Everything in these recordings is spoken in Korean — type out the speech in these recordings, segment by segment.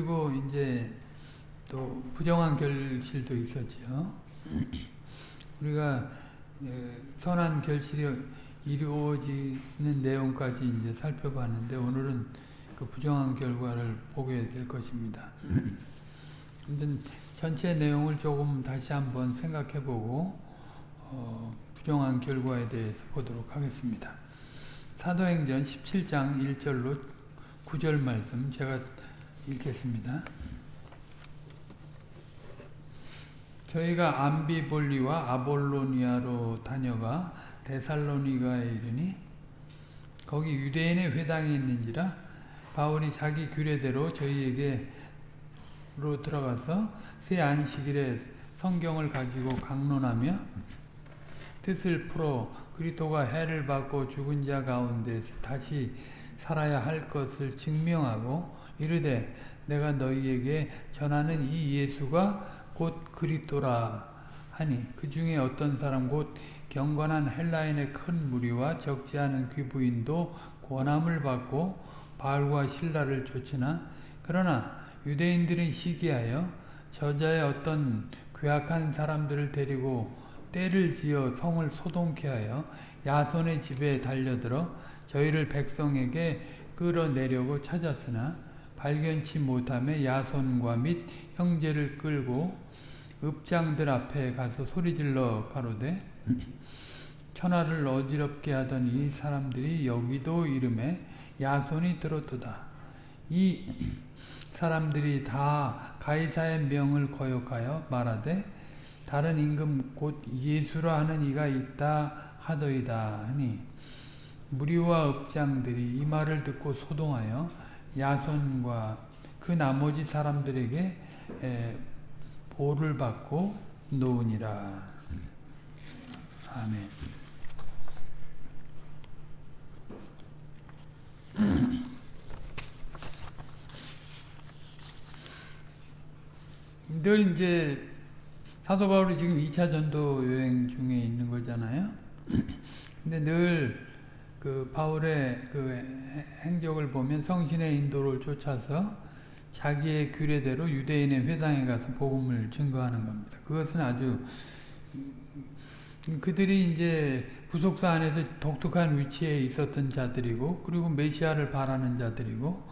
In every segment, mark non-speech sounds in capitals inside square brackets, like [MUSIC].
그리고 이제 또 부정한 결실도 있었죠. 우리가 예, 선한 결실이 이루어지는 내용까지 이제 살펴봤는데 오늘은 그 부정한 결과를 보게 될 것입니다. 전체 내용을 조금 다시 한번 생각해보고 어, 부정한 결과에 대해서 보도록 하겠습니다. 사도행전 17장 1절로 9절 말씀 제가 읽겠습니다. 저희가 암비볼리와 아볼로니아로 다녀가 데살로니가에 이르니 거기 유대인의 회당이 있는지라 바울이 자기 규례대로 저희에게로 들어가서 새 안식일에 성경을 가지고 강론하며 뜻을 풀어 그리스도가 해를 받고 죽은 자 가운데서 다시 살아야 할 것을 증명하고 이르되 내가 너희에게 전하는 이 예수가 곧 그리스도라 하니 그 중에 어떤 사람 곧 경건한 헬라인의 큰 무리와 적지 않은 귀부인도 권함을 받고 바알과 신라를 쫓으나 그러나 유대인들은 시기하여 저자의 어떤 괴악한 사람들을 데리고 때를 지어 성을 소동케 하여 야손의 집에 달려들어 저희를 백성에게 끌어내려고 찾았으나 발견치 못함에 야손과 및 형제를 끌고 읍장들 앞에 가서 소리질러 가로되 천하를 어지럽게 하던 이 사람들이 여기도 이름에 야손이 들었도다. 이 사람들이 다 가이사의 명을 거역하여 말하되 다른 임금 곧 예수라 하는 이가 있다 하더이다 하니 무리와 읍장들이 이 말을 듣고 소동하여 야손과 그 나머지 사람들에게 보를 받고 노으니라. 아멘. [CLEARS THROAT] 늘 이제 사도 바울이 지금 2차 전도 여행 중에 있는 거잖아요. [CLEARS THROAT] 근데 늘 그 바울의 그 행적을 보면 성신의 인도를 쫓아서 자기의 규례대로 유대인의 회당에 가서 복음을 증거하는 겁니다. 그것은 아주 그들이 이제 부속사 안에서 독특한 위치에 있었던 자들이고 그리고 메시아를 바라는 자들이고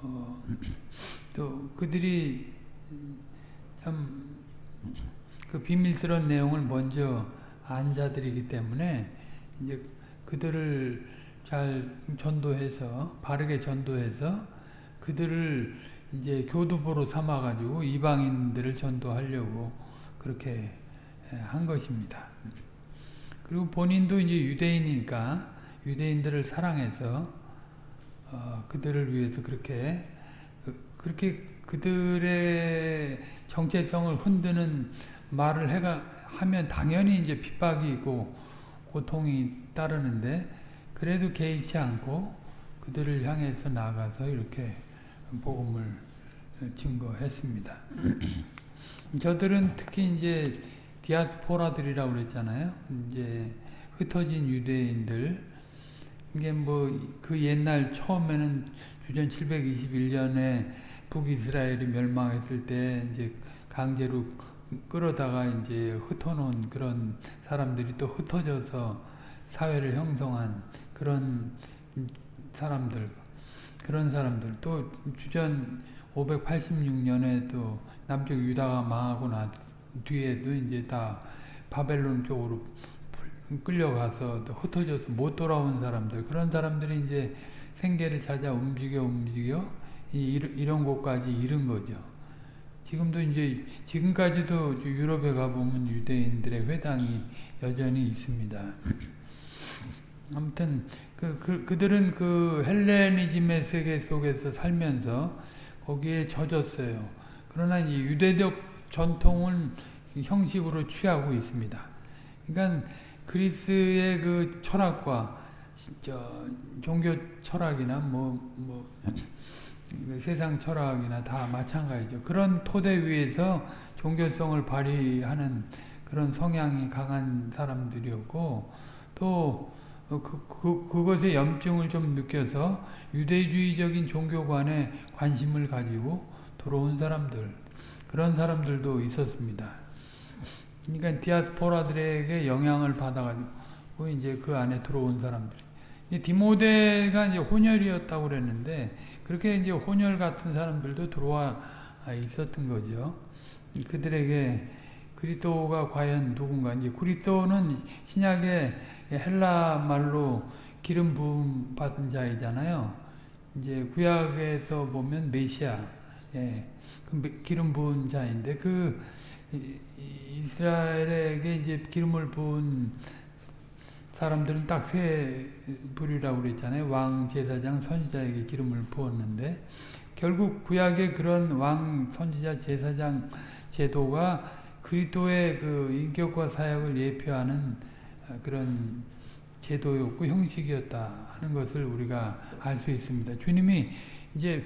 어, [CLEARS THROAT] 또 그들이 참 그 비밀스러운 내용을 먼저 안 자들이기 때문에 이제 그들을 잘 전도해서 바르게 전도해서 그들을 이제 교두보로 삼아 가지고 이방인들을 전도하려고 그렇게 한 것입니다. 그리고 본인도 이제 유대인이니까 유대인들을 사랑해서 어, 그들을 위해서 그렇게 그, 그렇게 그들의 정체성을 흔드는 말을 해가 하면 당연히 이제 핍박이 있고 고통이 따르는데 그래도 개의치 않고 그들을 향해서 나가서 이렇게 복음을 증거했습니다. [CLEARS THROAT] 저들은 특히 이제 디아스포라들이라고 그랬잖아요. 이제 흩어진 유대인들. 이게 뭐 그 옛날 처음에는 주전 721년에 북이스라엘이 멸망했을 때 이제 강제로 끌어다가 이제 흩어놓은 그런 사람들이 또 흩어져서 사회를 형성한 그런 사람들 그런 사람들 또 주전 586년에 또 남쪽 유다가 망하고 나 뒤에도 이제 다 바벨론 쪽으로 끌려가서 또 흩어져서 못 돌아온 사람들 그런 사람들이 이제 생계를 찾아 움직여 움직여 이, 이런 곳까지 이른 거죠. 지금도 이제 지금까지도 유럽에 가보면 유대인들의 회당이 여전히 있습니다. 아무튼 그, 그, 그들은 그 헬레니즘의 세계 속에서 살면서 거기에 젖었어요. 그러나 이 유대적 전통을 형식으로 취하고 있습니다. 그러니까 그리스의 그 철학과 저 종교 철학이나 뭐, 뭐 세상 철학이나 다 마찬가지죠. 그런 토대 위에서 종교성을 발휘하는 그런 성향이 강한 사람들이었고 또 그, 그, 그것의 염증을 좀 느껴서 유대주의적인 종교관에 관심을 가지고 들어온 사람들 그런 사람들도 있었습니다. 그러니까 디아스포라들에게 영향을 받아가지고 이제 그 안에 들어온 사람들. 디모데가 이제 혼혈이었다고 그랬는데 그렇게 이제 혼혈 같은 사람들도 들어와 있었던 거죠. 그들에게 그리스도가 과연 누군가 이제 그리스도는 신약의 헬라 말로 기름 부음 받은 자이잖아요. 이제 구약에서 보면 메시아, 예, 그 기름 부은 자인데 그 이스라엘에게 이제 기름을 부은 사람들은 딱 세 부류라고 그랬잖아요. 왕, 제사장, 선지자에게 기름을 부었는데 결국 구약의 그런 왕, 선지자, 제사장 제도가 그리스도의 그 인격과 사역을 예표하는 그런 제도였고 형식이었다 하는 것을 우리가 알 수 있습니다. 주님이 이제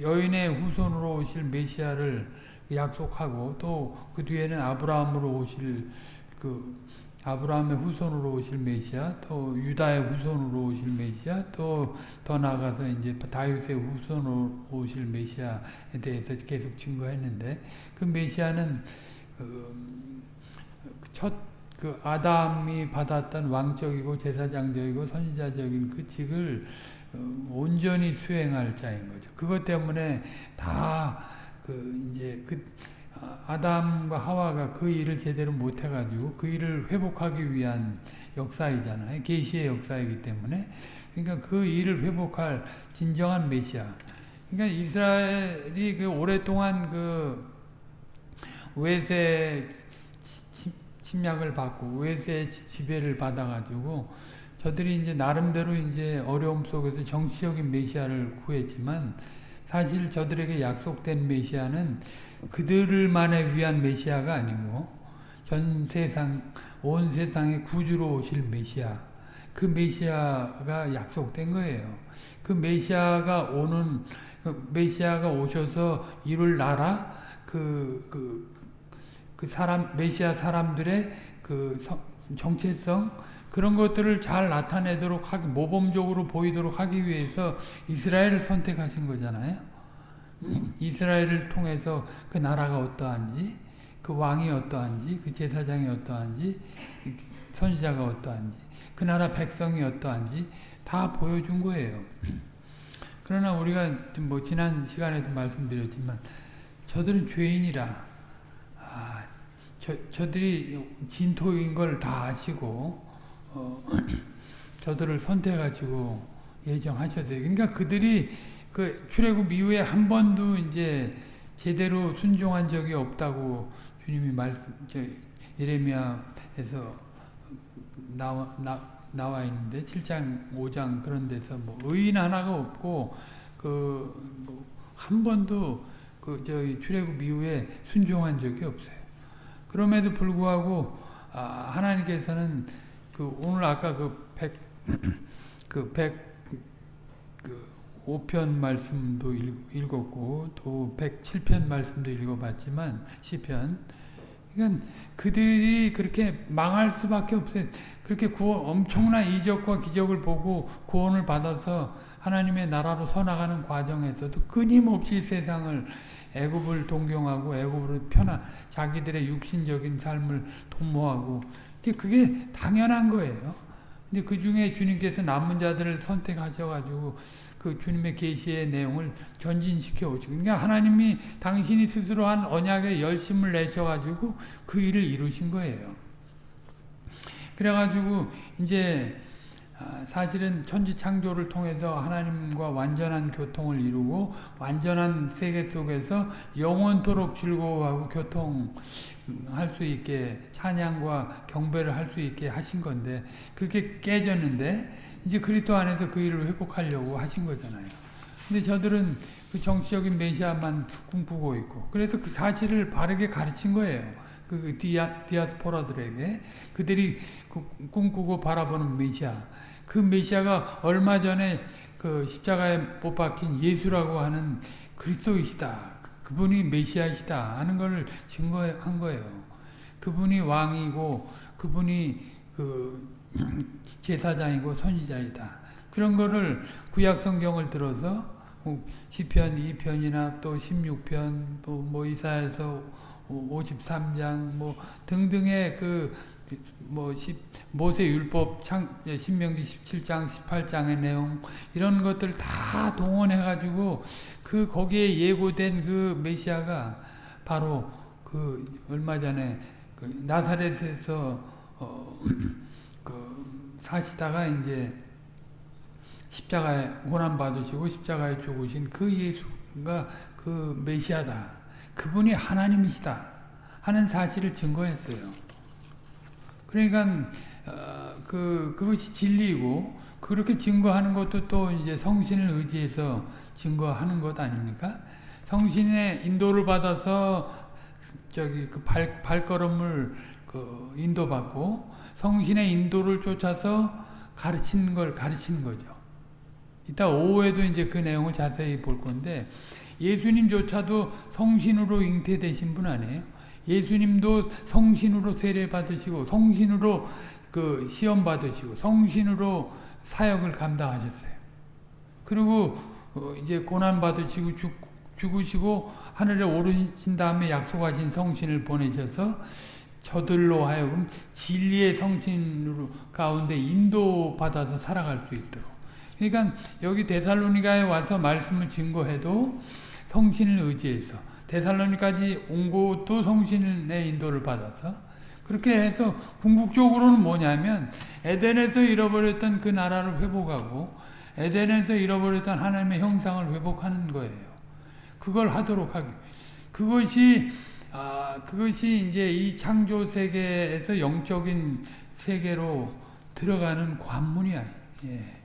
여인의 후손으로 오실 메시아를 약속하고 또 그 뒤에는 아브라함으로 오실 그 아브라함의 후손으로 오실 메시아, 또 유다의 후손으로 오실 메시아, 또 더 나아가서 이제 다윗의 후손으로 오실 메시아에 대해서 계속 증거했는데 그 메시아는 그 첫그 아담이 받았던 왕적이고 제사장적이고 선지자적인 그 직을 어, 온전히 수행할 자인 거죠. 그것 때문에 다 그 이제 그 아담과 하와가 그 일을 제대로 못 해가지고 그 일을 회복하기 위한 역사이잖아요. 계시의 역사이기 때문에 그러니까 그 일을 회복할 진정한 메시아. 그러니까 이스라엘이 그 오랫동안 그 외세 침략을 받고 외세 지배를 받아가지고 저들이 이제 나름대로 이제 어려움 속에서 정치적인 메시아를 구했지만 사실 저들에게 약속된 메시아는 그들만을 위한 메시아가 아니고 전 세상 온 세상의 구주로 오실 메시아 그 메시아가 약속된 거예요. 그 메시아가 오는 그 메시아가 오셔서 이룰 나라 그, 그, 그 사람 메시아 사람들의 그 정체성 그런 것들을 잘 나타내도록 하기 모범적으로 보이도록 하기 위해서 이스라엘을 선택하신 거잖아요. [CLEARS THROAT] 이스라엘을 통해서 그 나라가 어떠한지 그 왕이 어떠한지 그 제사장이 어떠한지 선지자가 어떠한지 그 나라 백성이 어떠한지 다 보여준 거예요. [CLEARS THROAT] 그러나 우리가 뭐 지난 시간에도 말씀드렸지만 저들은 죄인이라 아, 저, 저들이 진토인 걸 다 아시고 어, [CLEARS THROAT] 저들을 선택하시고 예정하셨어요. 그러니까 그들이 그 출애굽 이후에 한 번도 이제 제대로 순종한 적이 없다고 주님이 말씀 저 예레미야에서 나와 나, 나와 있는데 7장 5장 그런 데서 뭐 의인 하나가 없고 그한 뭐 번도 그 저희 출애굽 이후에 순종한 적이 없어요. 그럼에도 불구하고 아, 하나님께서는 그 오늘 아까 그100그100 그 5편 [CLEARS THROAT] 말씀도 읽었고 또 107편 말씀도 읽어봤지만 시편 그러니까 그들이 그렇게 망할 수밖에 없어요. 그렇게 구원, 엄청난 이적과 기적을 보고 구원을 받아서 하나님의 나라로 서나가는 과정에서도 끊임없이 세상을 애굽을 동경하고 애굽으로 편한 자기들의 육신적인 삶을 도모하고 그게 당연한 거예요. 근데 그 중에 주님께서 남은 자들을 선택하셔가지고 그 주님의 계시의 내용을 전진시켜 오시고 그러니까 하나님이 당신이 스스로 한 언약에 열심을 내셔가지고 그 일을 이루신 거예요. 그래가지고 이제 아, 사실은 천지 창조를 통해서 하나님과 완전한 교통을 이루고 완전한 세계 속에서 영원토록 즐거워하고 교통할 수 있게 찬양과 경배를 할 수 있게 하신 건데 그게 깨졌는데 이제 그리스도 안에서 그 일을 회복하려고 하신 거잖아요. 근데 저들은 그 정치적인 메시아만 꿈꾸고 있고 그래서 그 사실을 바르게 가르친 거예요. 그, 그 디아, 디아스포라들에게 그들이 그 꿈꾸고 바라보는 메시아 그 메시아가 얼마 전에 그 십자가에 못 박힌 예수라고 하는 그리스도이시다. 그분이 메시아이시다 하는 것을 증거한 거예요. 그분이 왕이고 그분이 그 [CLEARS THROAT] 제사장이고 선지자이다. 그런 거를 구약 성경을 들어서 뭐 시편 2편이나 또 16편 또 뭐 이사에서 53장 뭐 등등의 그뭐 모세 율법 창 신명기 17장 18장의 내용 이런 것들 다 동원해 가지고 그 거기에 예고된 그 메시아가 바로 그 얼마 전에 그 나사렛에서 어, 그 사시다가 이제 십자가에 고난 받으시고 십자가에 죽으신 그 예수가 그 메시아다. 그분이 하나님이시다 하는 사실을 증거했어요. 그러니까 어, 그 그것이 진리이고 그렇게 증거하는 것도 또 이제 성신을 의지해서 증거하는 것 아닙니까? 성신의 인도를 받아서 저기 그 발, 발걸음을 그 인도받고 성신의 인도를 쫓아서 가르치는 걸 가르치는 거죠. 이따 오후에도 이제 그 내용을 자세히 볼 건데 예수님조차도 성신으로 잉태되신 분 아니에요? 예수님도 성신으로 세례 받으시고 성신으로 그 시험 받으시고 성신으로 사역을 감당하셨어요. 그리고 어 이제 고난 받으시고 죽, 죽으시고 하늘에 오르신 다음에 약속하신 성신을 보내셔서 저들로 하여금 진리의 성신으로 가운데 인도받아서 살아갈 수 있도록 그러니까 여기 데살로니가에 와서 말씀을 증거해도 성신을 의지해서 데살로니까지 온 것도 성신의 인도를 받아서 그렇게 해서 궁극적으로는 뭐냐면 에덴에서 잃어버렸던 그 나라를 회복하고 에덴에서 잃어버렸던 하나님의 형상을 회복하는 거예요. 그걸 하도록 하기. 그것이 아, 그것이 이제 이 창조 세계에서 영적인 세계로 들어가는 관문이야. 예.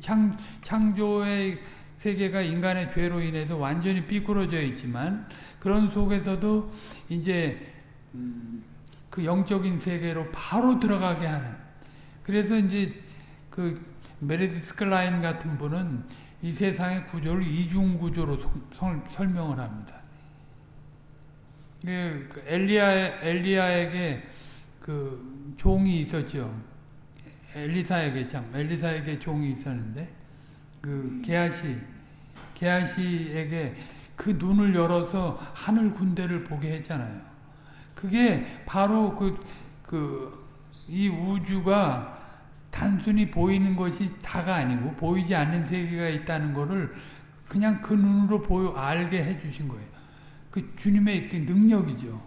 창, 창조의 세계가 인간의 죄로 인해서 완전히 삐뚤어져 있지만 그런 속에서도 이제 음, 그 영적인 세계로 바로 들어가게 하는 그래서 이제 그 메르디스 클라인 같은 분은 이 세상의 구조를 이중 구조로 설명을 합니다. 그, 그 엘리야 엘리야에게 그 종이 있었죠. 엘리사에게 참 엘리사에게 종이 있었는데 그 게하시 게하시에게 그 눈을 열어서 하늘 군대를 보게 했잖아요. 그게 바로 그 그 이 우주가 단순히 보이는 것이 다가 아니고 보이지 않는 세계가 있다는 것을 그냥 그 눈으로 보여 알게 해 주신 거예요. 그 주님의 그 능력이죠.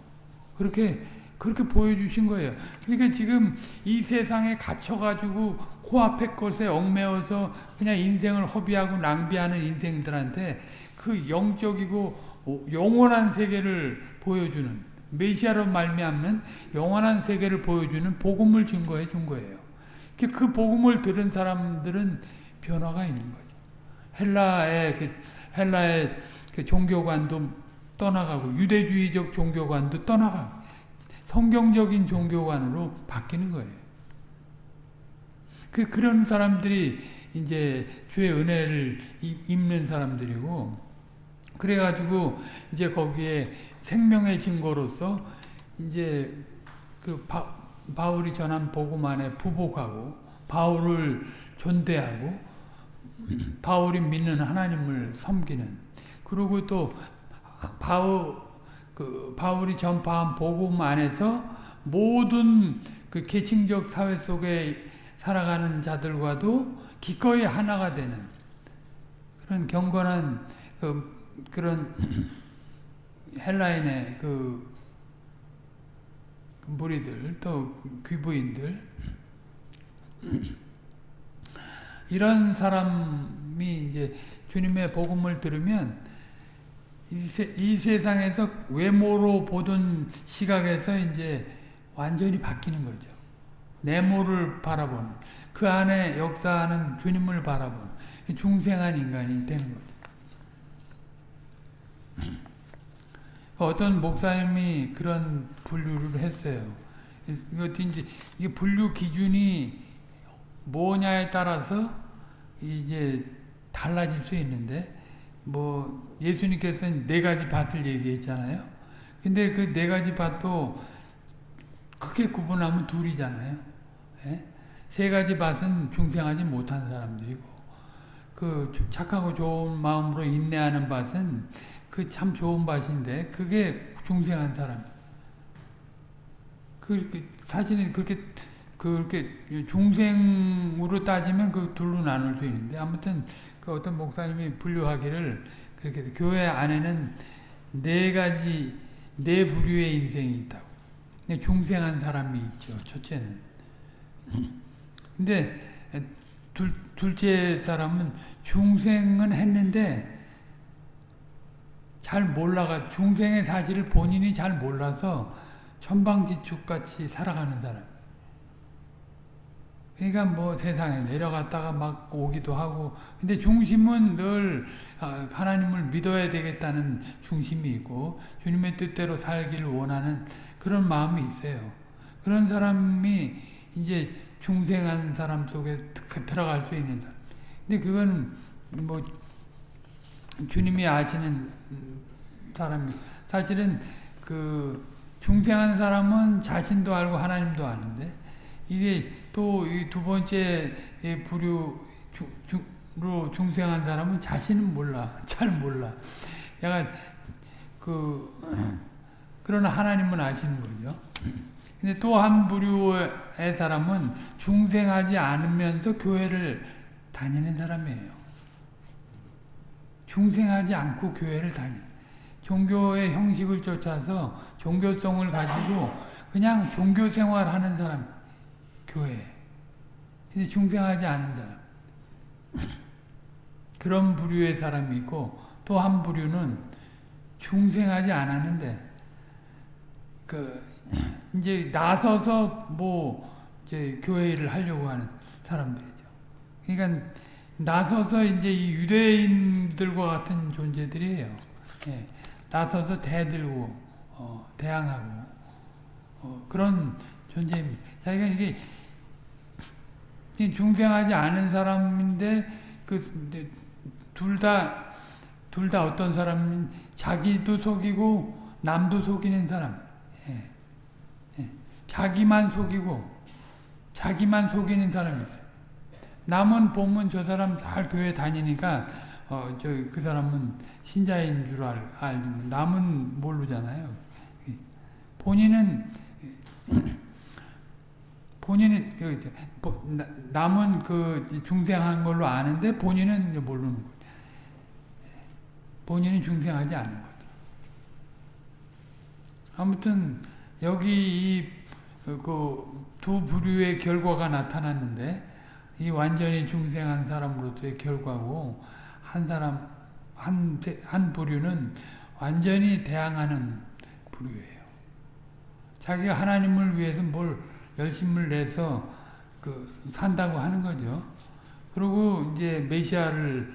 그렇게 그렇게 보여주신 거예요. 그러니까 지금 이 세상에 갇혀가지고 코앞의 것에 얽매어서 그냥 인생을 허비하고 낭비하는 인생들한테 그 영적이고 영원한 세계를 보여주는 메시아로 말미암는 영원한 세계를 보여주는 복음을 증거해 준 거예요. 그 복음을 들은 사람들은 변화가 있는 거죠. 헬라의 그 헬라의 그 종교관도 떠나가고 유대주의적 종교관도 떠나가고 성경적인 종교관으로 바뀌는 거예요. 그, 그런 사람들이 이제 주의 은혜를 입는 사람들이고, 그래가지고 이제 거기에 생명의 증거로서 이제 그 바, 바울이 전한 복음 안에 부복하고, 바울을 존대하고, 바울이 믿는 하나님을 섬기는, 그리고 또 바울, 그 바울이 전파한 복음 안에서 모든 그 계층적 사회 속에 살아가는 자들과도 기꺼이 하나가 되는 그런 경건한 그, 그런 [CLEARS THROAT] 헬라인의 그 무리들 또 귀부인들. [CLEARS THROAT] 이런 사람이 이제 주님의 복음을 들으면 이, 세, 이 세상에서 외모로 보던 시각에서 이제 완전히 바뀌는 거죠. 내모를 바라보는 그 안에 역사하는 주님을 바라보는 중생한 인간이 되는 거죠. [CLEARS THROAT] 어떤 목사님이 그런 분류를 했어요. 이제 이게 분류 기준이 뭐냐에 따라서 이제 달라질 수 있는데 뭐 예수님께서는 네 가지 밭을 얘기했잖아요. 근데 그 네 가지 밭도 크게 구분하면 둘이잖아요. 예? 세 가지 밭은 중생하지 못한 사람들이고 그 착하고 좋은 마음으로 인내하는 밭은 그 참 좋은 밭인데 그게 중생한 사람. 그, 그 사실은 그렇게 그렇게 중생으로 따지면 그 둘로 나눌 수 있는데 아무튼 그 어떤 목사님이 분류하기를 그렇게 해서 교회 안에는 네 가지 네 부류의 인생이 있다고. 중생한 사람이 있죠. 첫째는. [LAUGHS] 근데 둘, 둘째 사람은 중생은 했는데 잘 몰라가 중생의 사실을 본인이 잘 몰라서 천방지축같이 살아가는 사람. 그러니까 뭐 세상에 내려갔다가 막 오기도 하고 근데 중심은 늘 아, 하나님을 믿어야 되겠다는 중심이 있고 주님의 뜻대로 살기를 원하는 그런 마음이 있어요. 그런 사람이 이제 중생한 사람 속에 들어갈 수 있는 사람. 근데 그건 뭐 주님이 아시는 사람이 사실은 그 중생한 사람은 자신도 알고 하나님도 아는데 이게 또 이 두 번째 부류로 중생한 사람은 자신은 몰라 [LAUGHS] 잘 몰라 내가 그 그러나 하나님은 아시는 거죠. 근데 또 한 부류의 사람은 중생하지 않으면서 교회를 다니는 사람이에요. 중생하지 않고 교회를 다니. 종교의 형식을 쫓아서 종교성을 가지고 그냥 종교 생활하는 사람, 교회. 근데 중생하지 않은 사람. 그런 부류의 사람이 있고 또 한 부류는 중생하지 않았는데 그 이제 나서서 뭐 이제 교회를 하려고 하는 사람들이죠. 그러니까 나서서 이제 이 유대인들과 같은 존재들이에요. 예, 나서서 대들고 어, 대항하고 어, 그런 존재입니다. 자기가 이게 중생하지 않은 사람인데 그 둘다 둘 다 어떤 사람은 자기도 속이고 남도 속이는 사람. 예. 예. 자기만 속이고 자기만 속이는 사람이 있어요. 남은 보면 저 사람 잘 교회 다니니까 어, 저 그 사람은 신자인 줄 알, 알 남은 모르잖아요. 본인은 본인은 남은 그 중생한 걸로 아는데 본인은 모르는 거죠. 본인은 중생하지 않은 거죠. 아무튼 여기 이그 부류의 결과가 나타났는데 이 완전히 중생한 사람으로서의 결과고 한 사람 한, 한 부류는 완전히 대항하는 부류예요. 자기가 하나님을 위해서 뭘 열심을 내서 그 산다고 하는 거죠. 그리고 이제 메시아를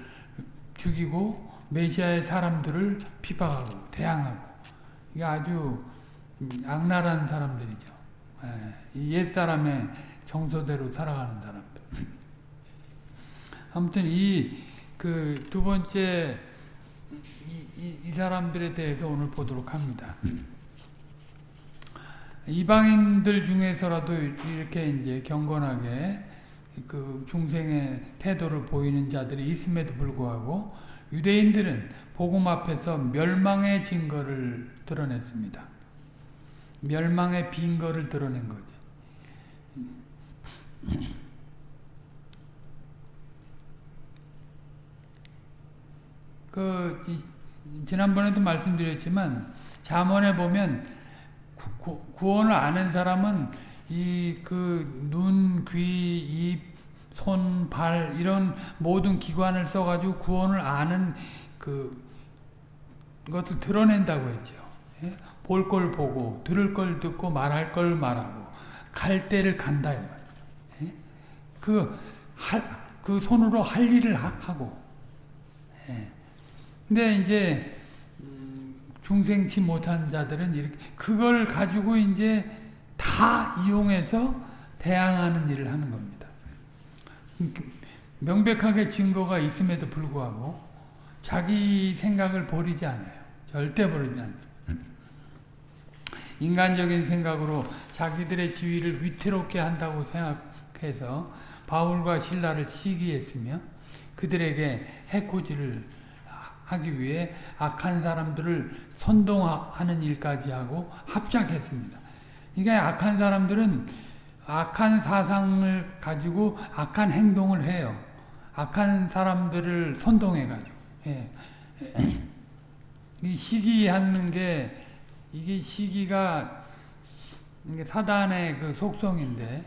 죽이고 메시아의 사람들을 비박하고 대항하고 이게 아주 악랄한 사람들이죠. 옛 사람의 정서대로 살아가는 사람들. [LAUGHS] 아무튼 이 그 두 번째 이, 이, 이, 사람들에 대해서 오늘 보도록 합니다. 이방인들 중에서라도 이렇게 이제 경건하게 그 중생의 태도를 보이는 자들이 있음에도 불구하고 유대인들은 복음 앞에서 멸망의 증거를 드러냈습니다. 멸망의 빈거를 드러낸 거지. 그 지난번에도 말씀드렸지만 잠언에 보면 구, 구원을 아는 사람은 이 그 눈, 귀, 입, 손, 발 이런 모든 기관을 써가지고 구원을 아는 그 것을 드러낸다고 했죠. 예? 볼걸 보고 들을 걸 듣고 말할 걸 말하고 갈 때를 간다 예? 그, 할, 그 손으로 할 일을 하 고 예. 근데 이제 중생치 못한 자들은 이렇게 그걸 가지고 이제 다 이용해서 대항하는 일을 하는 겁니다. 명백하게 증거가 있음에도 불구하고 자기 생각을 버리지 않아요. 절대 버리지 않습니다. 인간적인 생각으로 자기들의 지위를 위태롭게 한다고 생각해서 바울과 신라를 시기했으며 그들에게 해코지를 하기 위해 악한 사람들을 선동하는 일까지 하고 합작했습니다. 이게 악한 사람들은 악한 사상을 가지고 악한 행동을 해요. 악한 사람들을 선동해가지고. 예. 이 시기하는 게 이게 시기가 사단의 그 속성인데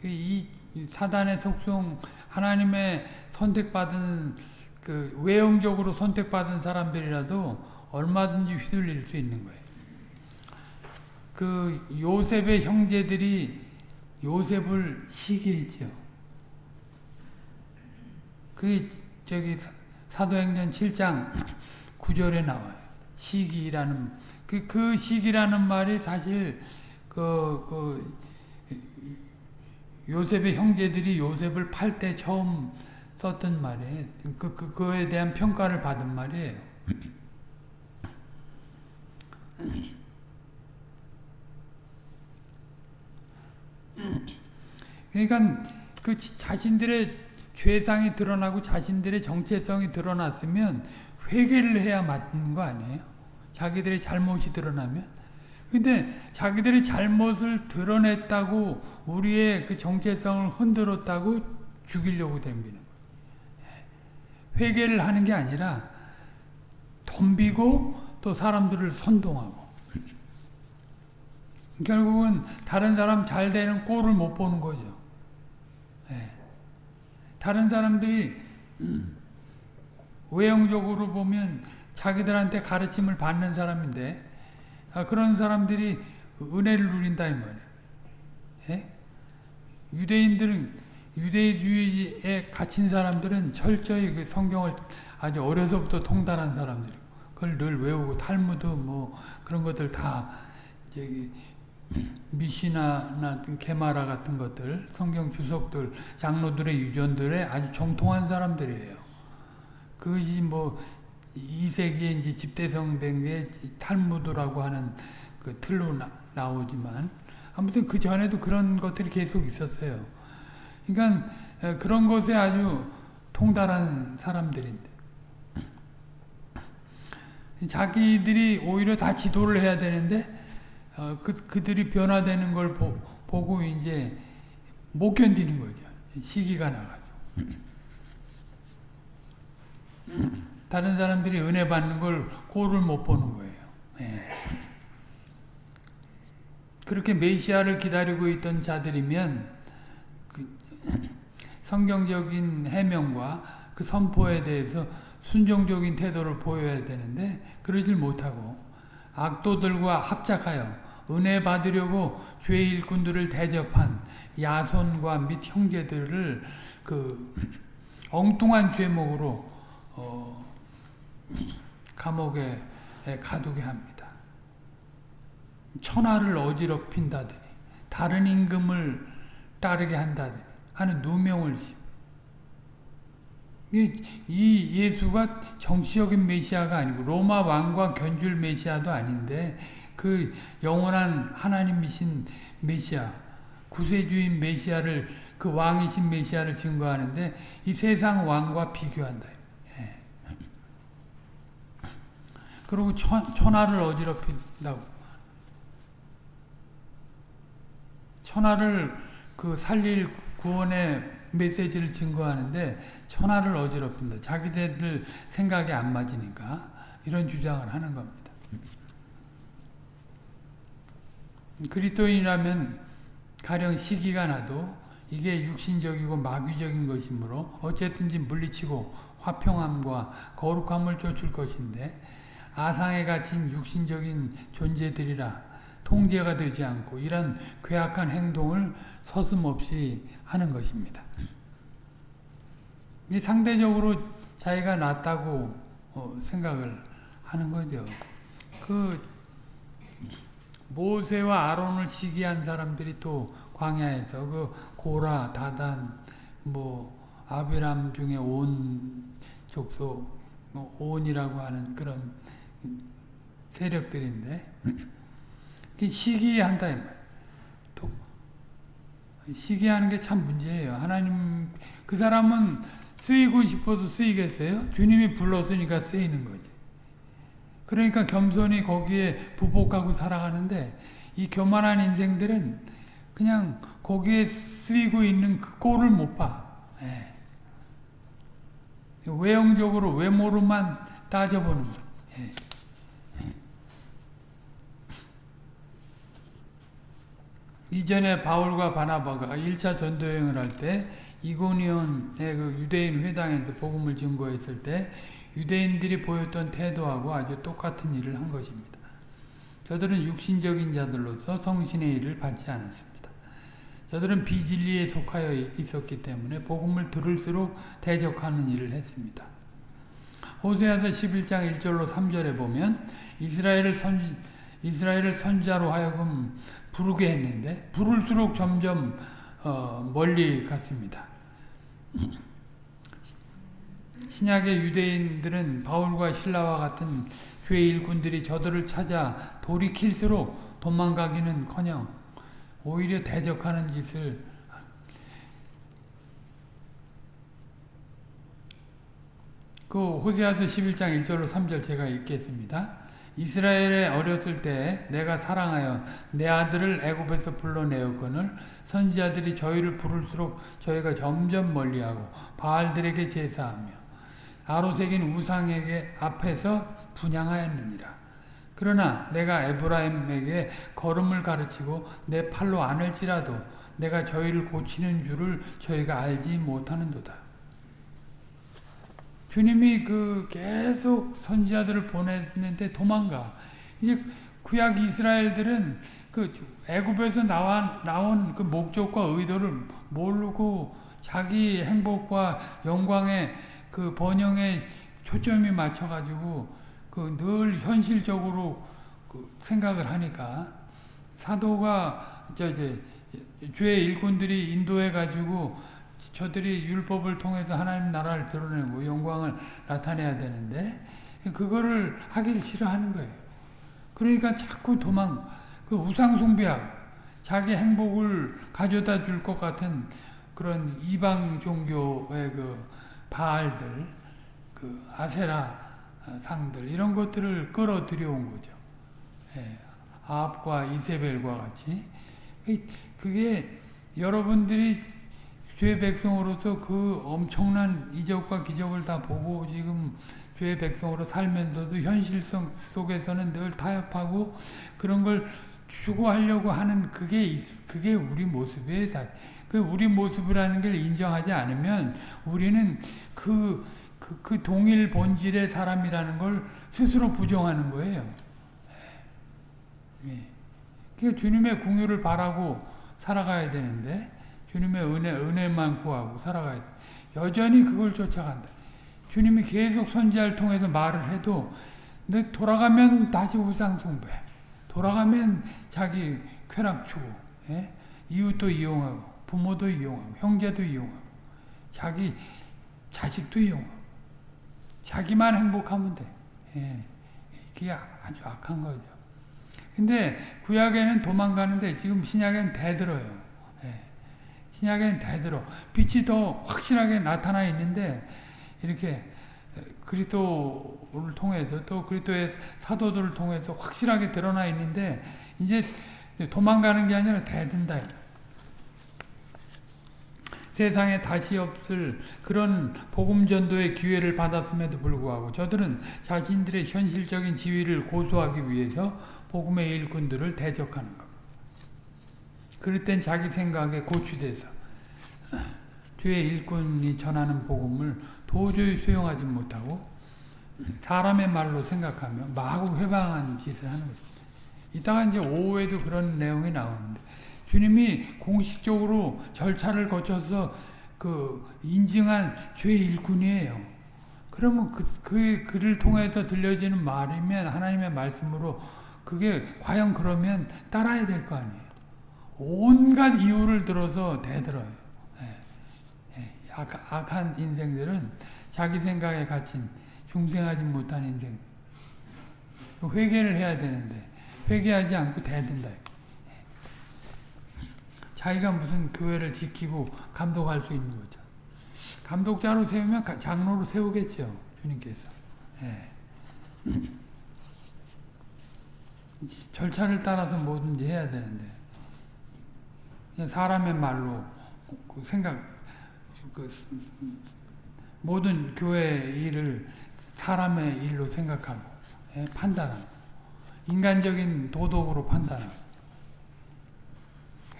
그이 사단의 속성 하나님의 선택받은 그 외형적으로 선택받은 사람들이라도 얼마든지 휘둘릴 수 있는 거예요. 그 요셉의 형제들이 요셉을 시기했죠. 그 저기 사도행전 7장 9절에 나와요. 시기라는 그, 그 시기라는 말이 사실 그, 그 요셉의 형제들이 요셉을 팔 때 처음 썼던 말이에요. 그, 그, 그에 대한 평가를 받은 말이에요. 그러니까 그 자신들의 죄상이 드러나고 자신들의 정체성이 드러났으면 회개를 해야 맞는 거 아니에요? 자기들의 잘못이 드러나면. 근데 자기들의 잘못을 드러냈다고 우리의 그 정체성을 흔들었다고 죽이려고 거예요. 회개를 하는 게 아니라 덤비고 또 사람들을 선동하고 결국은 다른 사람 잘 되는 꼴을 못 보는 거죠. 네. 다른 사람들이 외형적으로 보면 자기들한테 가르침을 받는 사람인데 아, 그런 사람들이 은혜를 누린다 이 말이에요. 예? 유대인들은 유대주의에 갇힌 사람들은 철저히 그 성경을 아주 어려서부터 통달한 사람들이고 그걸 늘 외우고 탈무드 뭐 그런 것들 다 저기 미시나나 게마라 같은 것들 성경 주석들 장로들의 유전들에 아주 정통한 사람들이에요. 그것이 뭐 2세기에 이제 집대성된 게 탈무드라고 하는 그 틀로 나, 나오지만 아무튼 그 전에도 그런 것들이 계속 있었어요. 그러니까 그런 것에 아주 통달한 사람들인데 자기들이 오히려 다 지도를 해야 되는데 어, 그, 그들이 변화되는 걸 보, 보고 이제 못 견디는 거죠. 시기가 나가지고. 다른 사람들이 은혜 받는 걸 꼴을 못 보는 거예요. 네. 그렇게 메시아를 기다리고 있던 자들이면 그 성경적인 해명과 그 선포에 대해서 순종적인 태도를 보여야 되는데 그러질 못하고 악도들과 합작하여 은혜 받으려고 죄의 일꾼들을 대접한 야손과 및 형제들을 그 엉뚱한 죄목으로 어 감옥에 가두게 합니다. 천하를 어지럽힌다더니 다른 임금을 따르게 한다더니 하는 누명을 이 예수가 정치적인 메시아가 아니고 로마 왕과 견줄 메시아도 아닌데 그 영원한 하나님이신 메시아 구세주인 메시아를 그 왕이신 메시아를 증거하는데 이 세상 왕과 비교한다. 예. 그리고 천, 천하를 어지럽힌다고. 천하를 그 살릴 구원의 메시지를 증거하는데 천하를 어지럽힌다. 자기네들 생각이 안 맞으니까 이런 주장을 하는 겁니다. 그리스도인이라면 가령 시기가 나도 이게 육신적이고 마귀적인 것이므로 어쨌든지 물리치고 화평함과 거룩함을 쫓을 것인데 아상에 갇힌 육신적인 존재들이라 통제가 되지 않고 이런 괴악한 행동을 서슴없이 하는 것입니다. 상대적으로 자기가 낫다고 어, 생각을 하는 거죠. 그 모세와 아론을 시기한 사람들이 또 광야에서 그 고라, 다단, 뭐 아비람 중에 온 족속, 뭐 온이라고 하는 그런 세력들인데 시기한다 또 시기하는 게 참 문제예요. 하나님 그 사람은 쓰이고 싶어서 쓰이겠어요? 주님이 불렀으니까 쓰이는 거지. 그러니까 겸손히 거기에 부복하고 살아가는데 이 교만한 인생들은 그냥 거기에 쓰이고 있는 그 꼴을 못 봐. 예. 외형적으로 외모로만 따져보는 거. 예. 이전에 바울과 바나바가 1차 전도여행을 할 때 이고니온의 그 유대인 회당에서 복음을 증거했을 때 유대인들이 보였던 태도하고 아주 똑같은 일을 한 것입니다. 저들은 육신적인 자들로서 성신의 일을 받지 않았습니다. 저들은 비진리에 속하여 있었기 때문에 복음을 들을수록 대적하는 일을 했습니다. 호세아서 11장 1절로 3절에 보면 이스라엘을 선 이스라엘을 선자로 하여금 부르게 했는데 부를수록 점점 어, 멀리 갔습니다. [CLEARS THROAT] 신약의 유대인들은 바울과 신라와 같은 주의 일꾼들이 저들을 찾아 돌이킬수록 도망가기는커녕 오히려 대적하는 짓을 그 호세아서 11장 1절로 3절 제가 읽겠습니다. 이스라엘에 어렸을 때 내가 사랑하여 내 아들을 애굽에서 불러내었거늘 선지자들이 저희를 부를수록 저희가 점점 멀리하고 바알들에게 제사하며 아로색인 우상에게 앞에서 분양하였느니라. 그러나 내가 에브라임에게 걸음을 가르치고 내 팔로 안을지라도 내가 저희를 고치는 줄을 저희가 알지 못하는도다. 주님이 그 계속 선지자들을 보냈는데 도망가. 이제 구약 이스라엘들은 그 애굽에서 나와 나온 그 목적과 의도를 모르고 자기 행복과 영광의 그 번영에 초점이 맞춰가지고 그 늘 현실적으로 그 생각을 하니까 사도가 저 이제 주의 일꾼들이 인도해 가지고 저들이 율법을 통해서 하나님 나라를 드러내고 영광을 나타내야 되는데 그거를 하길 싫어하는 거예요. 그러니까 자꾸 도망 그 우상 숭배하고 자기 행복을 가져다 줄 것 같은 그런 이방 종교의 그 바알들 그 아세라 상들 이런 것들을 끌어들여온 거죠. 예, 아합과 이세벨과 같이 그게 여러분들이 주의 백성으로서 그 엄청난 이적과 기적을 다 보고 지금 주의 백성으로 살면서도 현실성 속에서는 늘 타협하고 그런 걸 추구하려고 하는 그게 그게 우리 모습이에요. 그 우리 모습이라는 걸 인정하지 않으면 우리는 그, 그, 그 동일 본질의 사람이라는 걸 스스로 부정하는 거예요. 예. 그러니까 주님의 궁유를 바라고 살아가야 되는데 주님의 은혜, 은혜만 구하고 살아가야 돼. 여전히 그걸 쫓아간다. 주님이 계속 선지자를 통해서 말을 해도 너 돌아가면 다시 우상숭배 돌아가면 자기 쾌락 추구 예? 이웃도 이용하고 부모도 이용하고 형제도 이용하고 자기 자식도 이용하고 자기만 행복하면 돼. 예. 이게 아주 악한 거죠. 근데 구약에는 도망가는데 지금 신약에는 대들어요. 예. 신약에는 대들어. 빛이 더 확실하게 나타나 있는데 이렇게 그리스도를 통해서 또 그리스도의 사도들을 통해서 확실하게 드러나 있는데 이제 도망가는 게 아니라 대든다. 세상에 다시 없을 그런 복음 전도의 기회를 받았음에도 불구하고 저들은 자신들의 현실적인 지위를 고수하기 위해서 복음의 일꾼들을 대적하는 것. 그럴 땐 자기 생각에 고취돼서 주의 일꾼이 전하는 복음을 도저히 수용하지 못하고 사람의 말로 생각하며 마구 회방한 짓을 하는 거죠. 이따가 이제 오후에도 그런 내용이 나오는데 주님이 공식적으로 절차를 거쳐서 그 인증한 주의 일꾼이에요. 그러면 그, 그 글을 통해서 들려지는 말이면 하나님의 말씀으로 그게 과연 그러면 따라야 될 거 아니에요. 온갖 이유를 들어서 대들어요. 예, 예, 악, 악한 인생들은 자기 생각에 갇힌 중생하지 못한 인생. 회개를 해야 되는데 회개하지 않고 대든다. 자기가 무슨 교회를 지키고 감독할 수 있는 거죠. 감독자로 세우면 장로로 세우겠죠. 주님께서. 예. [CLEARS THROAT] 절차를 따라서 뭐든지 해야 되는데 사람의 말로 그 생각 그 모든 교회 일을 사람의 일로 생각하고 예, 판단하고 인간적인 도덕으로 판단하고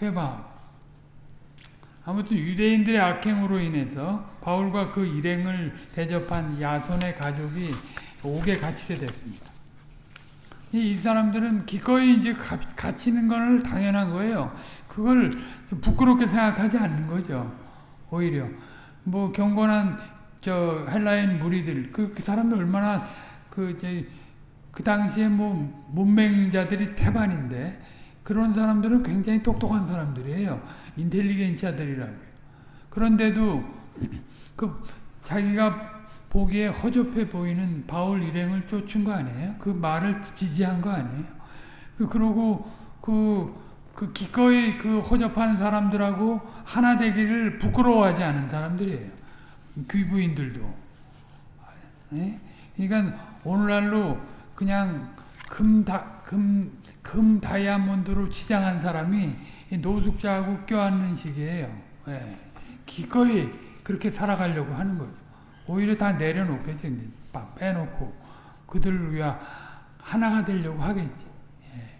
회방 아무튼 유대인들의 악행으로 인해서 바울과 그 일행을 대접한 야손의 가족이 옥에 갇히게 됐습니다. 이 사람들은 기꺼이 이제 갇히는 걸 당연한 거예요. 그걸 부끄럽게 생각하지 않는 거죠. 오히려 뭐 경건한 저 헬라인 무리들 그, 그 사람들 얼마나 그 이제 그 당시에 뭐 문맹자들이 태반인데 그런 사람들은 굉장히 똑똑한 사람들이에요. 인텔리겐치아들이라고요. 그런데도 그 자기가 보기에 허접해 보이는 바울 일행을 쫓은 거 아니에요? 그 말을 지지한 거 아니에요? 그, 그러고 그, 그 기꺼이 그 허접한 사람들하고 하나 되기를 부끄러워하지 않은 사람들이에요. 귀부인들도. 예? 그러니까 오늘날로 그냥 금, 다, 금, 금 다이아몬드로 치장한 사람이 노숙자하고 껴안는 식이에요. 예. 기꺼이 그렇게 살아가려고 하는 거죠. 오히려 다 내려놓겠지. 막 빼놓고 그들을 위해 하나가 되려고 하겠지. 예.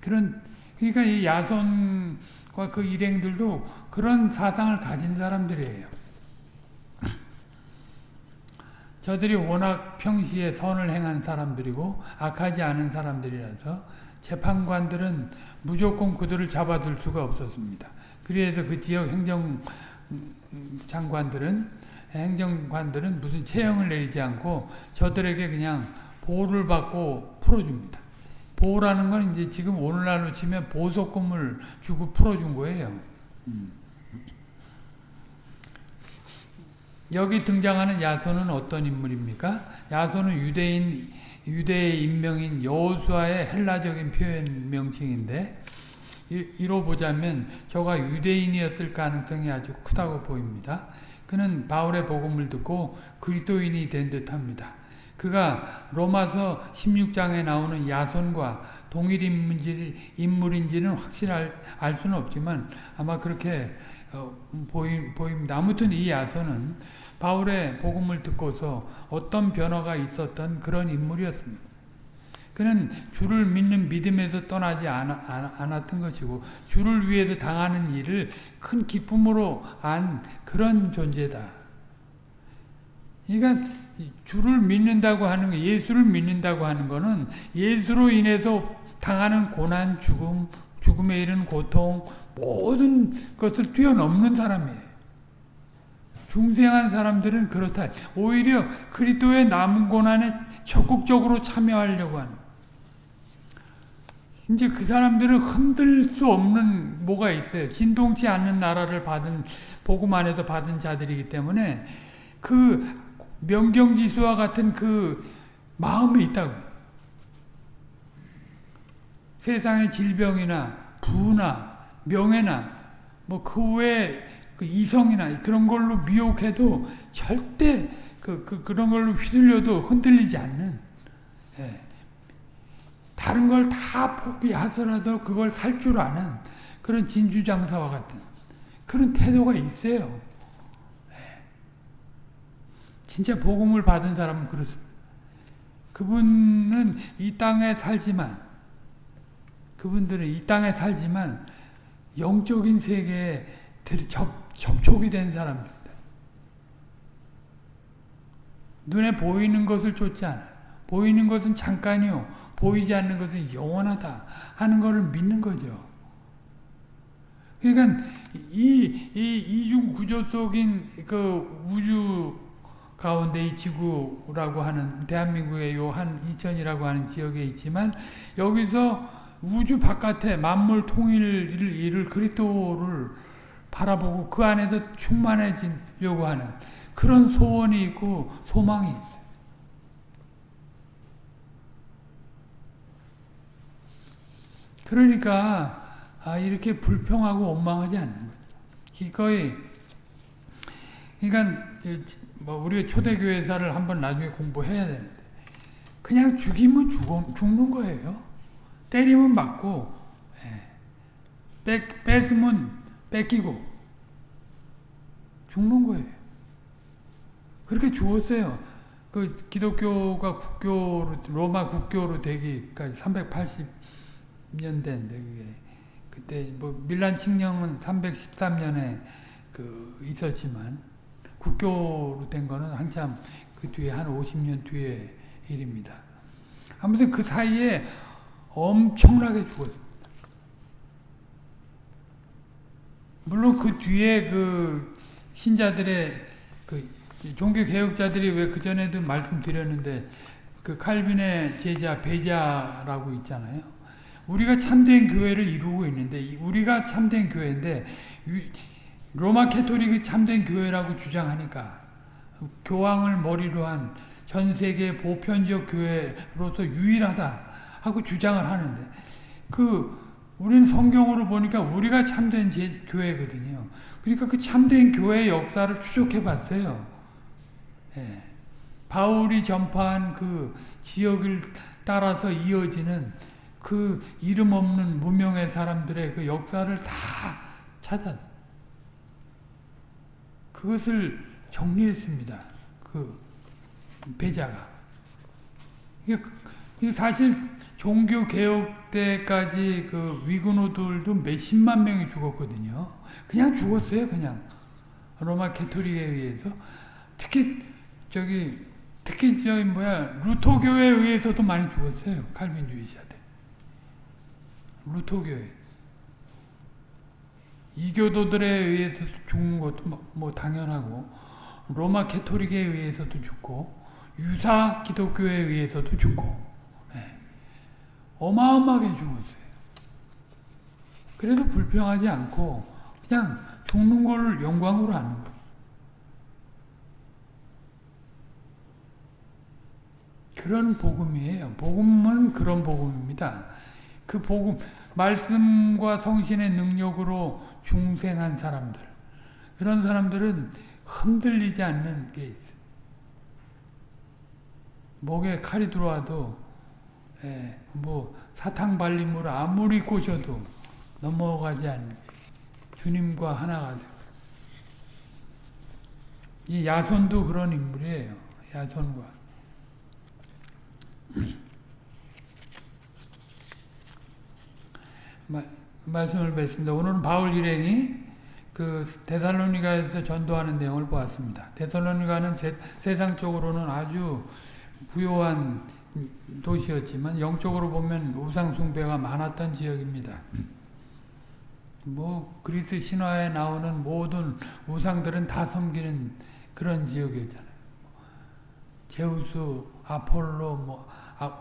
그런 그러니까 이 야손과 그 일행들도 그런 사상을 가진 사람들이에요. [CLEARS THROAT] 저들이 워낙 평시에 선을 행한 사람들이고 악하지 않은 사람들이라서 재판관들은 무조건 그들을 잡아둘 수가 없었습니다. 그래서 그 지역 행정 장관들은 행정관들은 무슨 체형을 내리지 않고 저들에게 그냥 보호를 받고 풀어줍니다. 보호라는 건 이제 지금 오늘날로 치면 보석금을 주고 풀어준 거예요. 음. 여기 등장하는 야손은 어떤 인물입니까? 야손은 유대인 유대의 인명인 여호수아의 헬라적인 표현 명칭인데 이로 보자면 저가 유대인이었을 가능성이 아주 크다고 보입니다. 그는 바울의 복음을 듣고 그리스도인이 된 듯합니다. 그가 로마서 16장에 나오는 야손과 동일 인물인지 는 확실히 알 수는 없지만 아마 그렇게 어, 보입니다. 아무튼 이 야손은 바울의 복음을 듣고서 어떤 변화가 있었던 그런 인물이었습니다. 그는 주를 믿는 믿음에서 떠나지 않았던 것이고 주를 위해서 당하는 일을 큰 기쁨으로 안 그런 존재다. 그러니까 주를 믿는다고 하는 거, 예수를 믿는다고 하는 것은 예수로 인해서 당하는 고난, 죽음, 죽음에 이른 고통 모든 것을 뛰어넘는 사람이에요. 중생한 사람들은 그렇다. 오히려 그리스도의 남은 고난에 적극적으로 참여하려고 하는. 이제 그 사람들은 흔들 수 없는 뭐가 있어요. 진동치 않는 나라를 받은 복음 안에서 받은 자들이기 때문에 그 명경지수와 같은 그 마음이 있다고. 세상의 질병이나 부나 명예나 뭐 그 외에 그 이성이나 그런 걸로 미혹해도 절대 그, 그 그런 걸로 휘둘려도 흔들리지 않는 예. 다른 걸 다 포기하더라도 그걸 살 줄 아는 그런 진주 장사와 같은 그런 태도가 있어요. 예. 진짜 복음을 받은 사람은 그렇습니다. 그분은 이 땅에 살지만 그분들은 이 땅에 살지만 영적인 세계에 접, 접촉이 된 사람입니다. 눈에 보이는 것을 쫓지 않아요. 보이는 것은 잠깐이요. 보이지 않는 것은 영원하다 하는 것을 믿는 거죠. 그러니까 이, 이 이중 구조 속인 그 우주 가운데 이 지구라고 하는 대한민국의 요 한 이천이라고 하는 지역에 있지만 여기서 우주 바깥에 만물 통일을 이룰 그리스도를 바라보고 그 안에서 충만해지려고 하는 그런 소원이 있고 소망이 있어요. 그러니까 아, 이렇게 불평하고 원망하지 않는 거예요. 기꺼이 그러니까 뭐 우리가 초대교회사를 한번 나중에 공부해야 되는데 그냥 죽이면 죽어, 죽는 거예요. 때리면 맞고 예. 뺏, 뺏으면 뺏기고 죽는 거예요. 그렇게 죽었어요. 그 기독교가 국교로 로마 국교로 되기까지 380 년대인데 그게 그때 뭐 밀란 칙령은 313년에 그 있었지만 국교로 된 거는 한참 그 뒤에 한 50년 뒤의 일입니다. 아무튼 그 사이에 엄청나게 죽었습니다. 물론 그 뒤에 그 신자들의 그 종교 개혁자들이 왜 그 전에도 말씀드렸는데 그 칼빈의 제자 베자라고 있잖아요. 우리가 참된 교회를 이루고 있는데 우리가 참된 교회인데 로마 캐토릭이 참된 교회라고 주장하니까 교황을 머리로 한 전 세계 보편적 교회로서 유일하다 하고 주장을 하는데 그 우리는 성경으로 보니까 우리가 참된 제 교회거든요. 그러니까 그 참된 교회의 역사를 추적해 봤어요. 예. 바울이 전파한 그 지역을 따라서 이어지는 그 이름 없는 무명의 사람들의 그 역사를 다 찾았. 그것을 정리했습니다. 그 배자가. 이게 사실 종교 개혁 때까지 그 위근호들도 몇십만 명이 죽었거든요. 그냥 죽었어요, 그냥. 로마 가톨릭에 의해서. 특히 저기 특히 저기 뭐야 루터 교회에 의해서도 많이 죽었어요. 칼빈주의자들. 루터 교회. 이교도들에 의해서 죽은 것도 뭐, 뭐 당연하고 로마 가톨릭에 의해서도 죽고 유사 기독교에 의해서도 죽고 네. 어마어마하게 죽었어요. 그래도 불평하지 않고 그냥 죽는 걸 영광으로 하는 거예요. 그런 복음이에요. 복음은 그런 복음입니다. 그 복음, 말씀과 성신의 능력으로 중생한 사람들. 그런 사람들은 흔들리지 않는 게 있어요. 목에 칼이 들어와도 예, 뭐 사탕 발림으로 아무리 꼬셔도 넘어가지 않는 주님과 하나가 되고 이 야손도 그런 인물이에요. 야손과 말씀을 뵙습니다. 오늘은 바울 일행이 그 데살로니가에서 전도하는 내용을 보았습니다. 데살로니가는 세상적으로는 아주 부요한 도시였지만 영적으로 보면 우상 숭배가 많았던 지역입니다. 뭐 그리스 신화에 나오는 모든 우상들은 다 섬기는 그런 지역이었잖아요. 제우스, 아폴로, 뭐 아,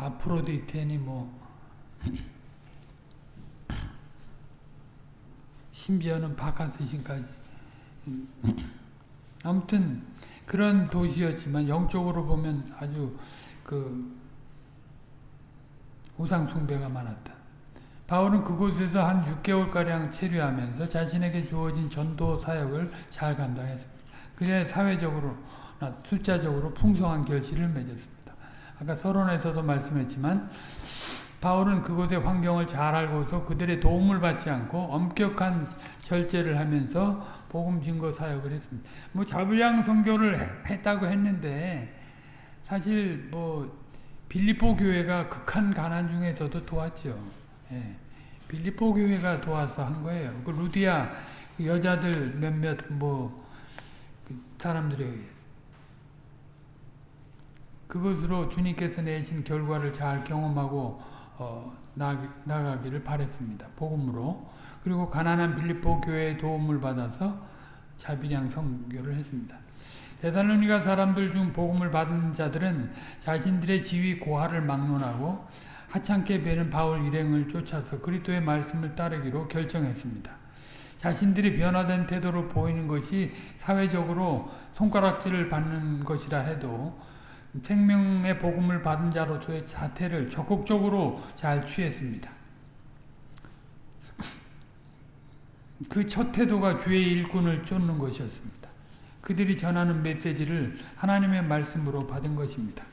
아프로디테니 뭐 심지어는 바카스 신까지 아무튼 그런 도시였지만 영적으로 보면 아주 그 우상 숭배가 많았다. 바울은 그곳에서 한 6개월가량 체류하면서 자신에게 주어진 전도 사역을 잘 감당했습니다. 그래야 사회적으로 숫자적으로 풍성한 결실을 맺었습니다. 아까 서론에서도 말씀했지만 바울은 그곳의 환경을 잘 알고서 그들의 도움을 받지 않고 엄격한 절제를 하면서 복음 증거 사역을 했습니다. 뭐 자불량 선교를 했다고 했는데 사실 뭐 빌리포 교회가 극한 가난 중에서도 도왔죠. 예. 빌리포 교회가 도와서 한 거예요. 그 루디아 그 여자들 몇몇 뭐 그 사람들에 그것으로 주님께서 내신 결과를 잘 경험하고 어, 나가, 기를 바랬습니다. 복음으로. 그리고 가난한 빌립보 교회의 도움을 받아서 자비량 선교를 했습니다. 데살로니가 사람들 중 복음을 받은 자들은 자신들의 지위 고하를 막론하고 하찮게 베는 바울 일행을 쫓아서 그리스도의 말씀을 따르기로 결정했습니다. 자신들이 변화된 태도로 보이는 것이 사회적으로 손가락질을 받는 것이라 해도 생명의 복음을 받은 자로서의 자태를 적극적으로 잘 취했습니다. 그 첫 태도가 주의 일꾼을 쫓는 것이었습니다. 그들이 전하는 메시지를 하나님의 말씀으로 받은 것입니다.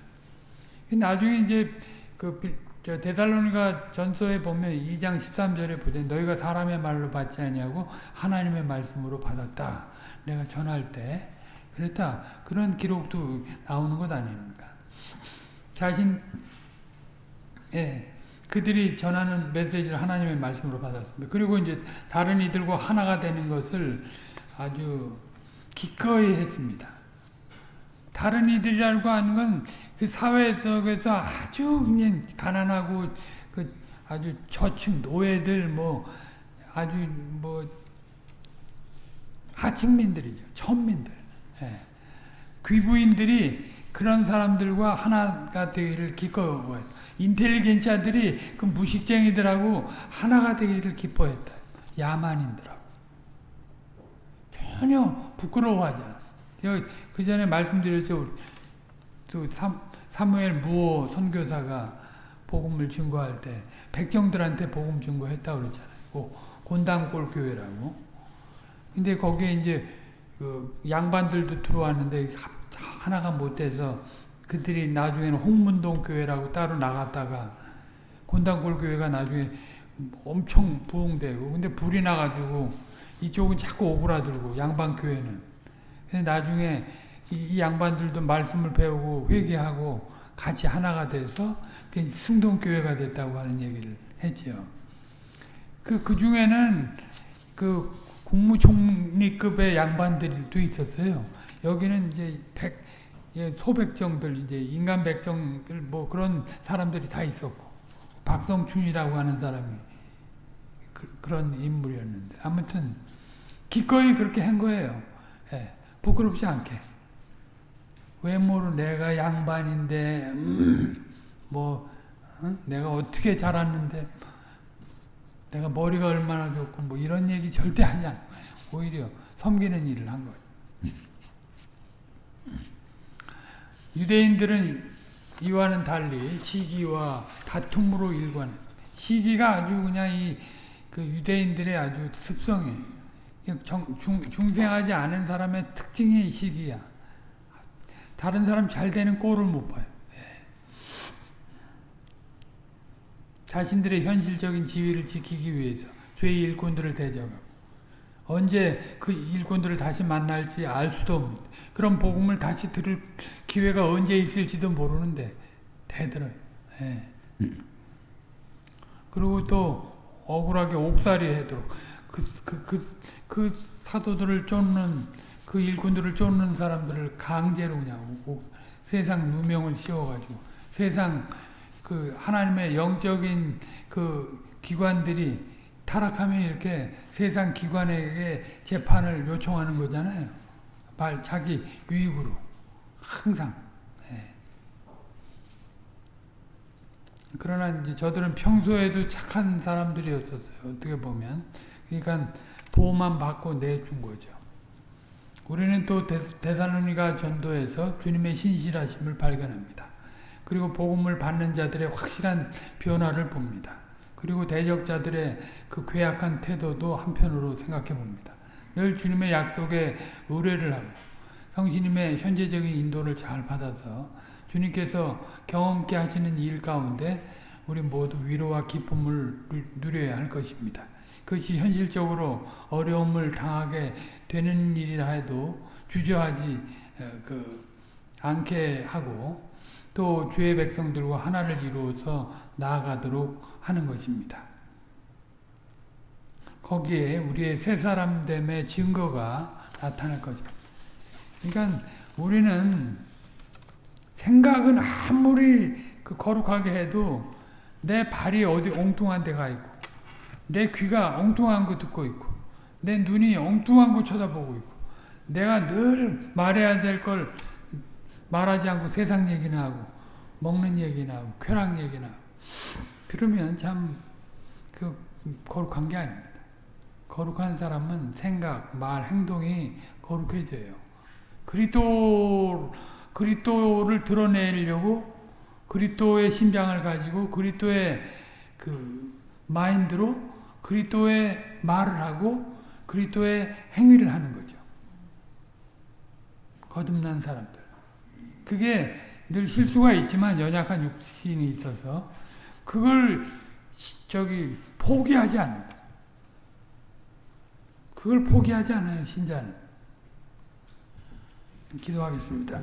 나중에 이제 그 데살로니가 전서에 보면 2장 13절에 보면 너희가 사람의 말로 받지 아니하고 하나님의 말씀으로 받았다. 내가 전할 때 그랬다. 그런 기록도 나오는 것 아닙니까? 자신 예. 그들이 전하는 메시지를 하나님의 말씀으로 받았습니다. 그리고 이제 다른 이들과 하나가 되는 것을 아주 기꺼이 했습니다. 다른 이들이라고 하는 건 그 사회 속에서 아주 그냥 가난하고 그 아주 저층 노예들 뭐 아주 뭐 하층민들이죠. 천민들. 예. 귀부인들이 그런 사람들과 하나가 되기를 기꺼워요. 인텔리겐자들이 그 무식쟁이들하고 하나가 되기를 기뻐했다. 야만인들하고. 전혀 부끄러워하지 않아. 그 전에 말씀드렸죠. 또 사무엘 무호 선교사가 복음을 증거할 때 백정들한테 복음 증거했다고 그랬잖아요. 곤당골 교회라고. 근데 거기에 이제 그 양반들도 들어왔는데 하나가 못 돼서 그들이 나중에는 홍문동 교회라고 따로 나갔다가 곤당골 교회가 나중에 엄청 부흥되고 근데 불이 나가지고 이쪽은 자꾸 오그라들고 양반 교회는 근데 나중에 이, 양반들도 말씀을 배우고 회개하고 같이 하나가 돼서 승동교회가 됐다고 하는 얘기를 했죠. 그, 그 중에는 그 국무총리급의 양반들도 있었어요. 여기는 이제 백, 예, 소백정들, 이제 인간 백정들, 뭐 그런 사람들이 다 있었고, 박성춘이라고 하는 사람이 그, 런 인물이었는데, 아무튼, 기꺼이 그렇게 한 거예요. 예, 부끄럽지 않게. 외모로 내가 양반인데, 음, 뭐, 어? 내가 어떻게 자랐는데, 내가 머리가 얼마나 좋고, 뭐 이런 얘기 절대 하지 않고, 오히려 섬기는 일을 한 거예요. 유대인들은 이와는 달리 시기와 다툼으로 일관. 시기가 아주 그냥 이 그 유대인들의 아주 습성에 중, 중 생하지 않은 사람의 특징이 시기야. 다른 사람 잘 되는 꼴을 못 봐요. 자신들의 현실적인 지위를 지키기 위해서 죄의 일꾼들을 대적하고 언제 그 일꾼들을 다시 만날지 알 수도 없습니다. 그럼 복음을 다시 들을 기회가 언제 있을지도 모르는데 대들어요. 예. 그리고 또 억울하게 옥살이 해도록 그, 그, 그, 그 사도들을 쫓는 그 일꾼들을 쫓는 사람들을 강제로 그냥 세상 누명을 씌워가지고 세상 그 하나님의 영적인 그 기관들이 타락하면 이렇게 세상 기관에게 재판을 요청하는 거잖아요. 말 자기 유익으로 항상. 예. 그러나 이제 저들은 평소에도 착한 사람들이었었어요. 어떻게 보면. 그러니까 보호만 받고 내준 거죠. 우리는 또 대사로니가 전도에서 주님의 신실하심을 발견합니다. 그리고 복음을 받는 자들의 확실한 변화를 봅니다. 그리고 대적자들의 그 괴악한 태도도 한편으로 생각해 봅니다. 늘 주님의 약속에 의뢰를 하고 성신님의 현재적인 인도를 잘 받아서 주님께서 경험케 하시는 일 가운데 우리 모두 위로와 기쁨을 누려야 할 것입니다. 그것이 현실적으로 어려움을 당하게 되는 일이라 해도 주저하지 어, 그 않게 하고 또 주의 백성들과 하나를 이루어서 나아가도록 하는 것입니다. 거기에 우리의 새 사람됨의 증거가 나타날 것입니다. 그러니까 우리는 생각은 아무리 그 거룩하게 해도 내 발이 어디 엉뚱한 데가 있고 내 귀가 엉뚱한 거 듣고 있고 내 눈이 엉뚱한 거 쳐다보고 있고 내가 늘 말해야 될걸 말하지 않고 세상 얘기나 하고 먹는 얘기나 하고 쾌락 얘기나 하고 그러면 참그 거룩한 게 아닙니다. 거룩한 사람은 생각, 말, 행동이 거룩해져요. 그리스도 그리스도를 드러내려고 그리스도의 심장을 가지고 그리스도의 그 마인드로 그리스도의 말을 하고 그리스도의 행위를 하는 거죠. 거듭난 사람들. 그게 늘 실수가 있지만 연약한 육신이 있어서 그걸 저기 포기하지 않는다. 그걸 포기하지 않아요, 신자는. 기도하겠습니다.